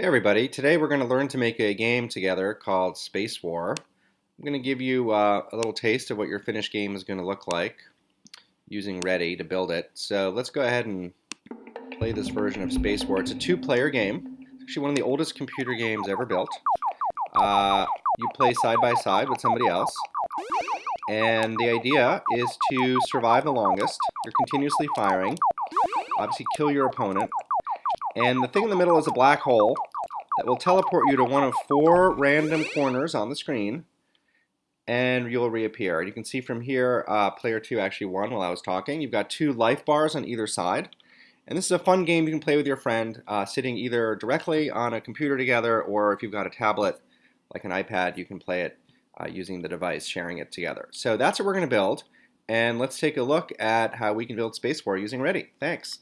Hey everybody, today we're going to learn to make a game together called Space War. I'm going to give you uh, a little taste of what your finished game is going to look like using Ready to build it. So let's go ahead and play this version of Space War. It's a two-player game. It's actually one of the oldest computer games ever built. Uh, you play side by side with somebody else. And the idea is to survive the longest. You're continuously firing. Obviously kill your opponent and the thing in the middle is a black hole that will teleport you to one of four random corners on the screen, and you'll reappear. You can see from here, uh, player two actually won while I was talking. You've got two life bars on either side. And this is a fun game you can play with your friend, uh, sitting either directly on a computer together, or if you've got a tablet, like an iPad, you can play it uh, using the device, sharing it together. So that's what we're going to build. And let's take a look at how we can build Space War using Ready. Thanks.